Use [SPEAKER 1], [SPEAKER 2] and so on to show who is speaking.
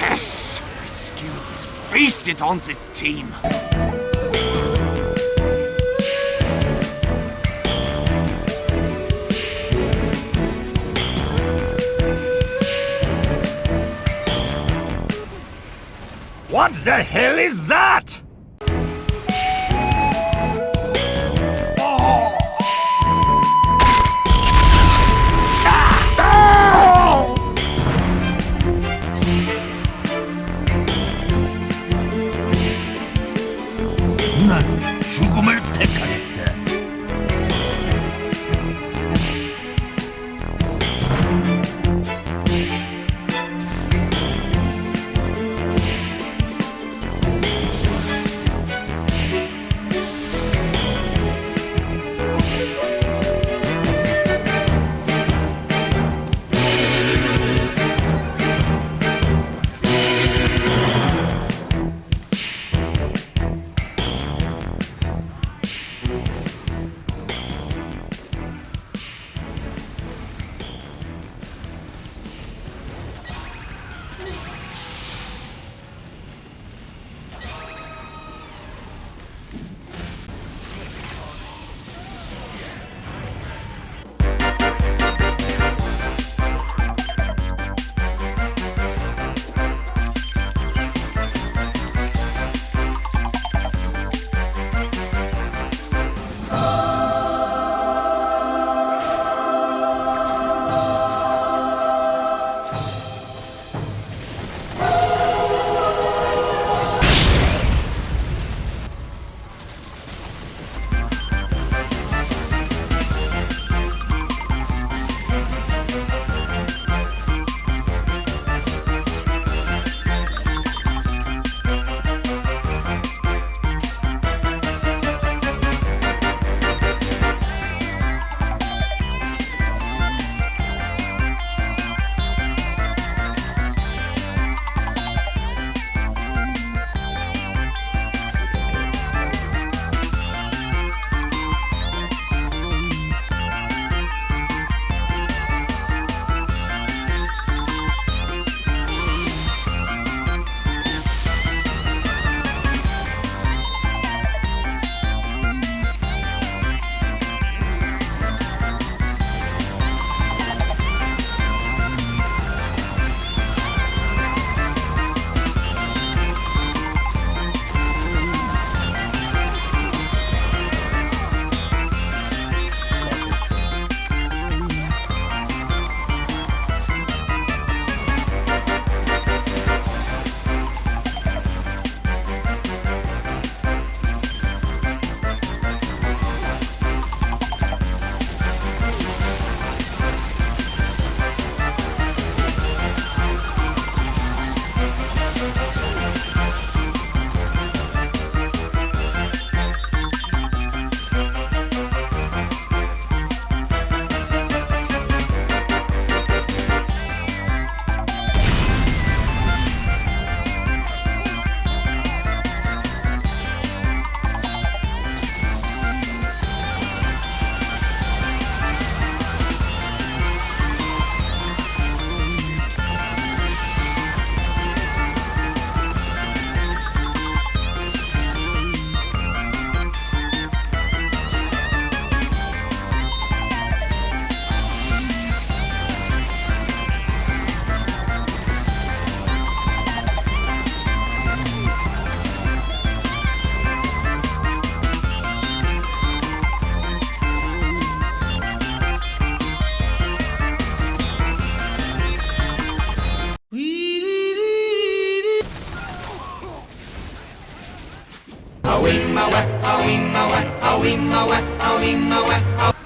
[SPEAKER 1] Yes! My skill is on this team. What the hell is that? awing away, awing away.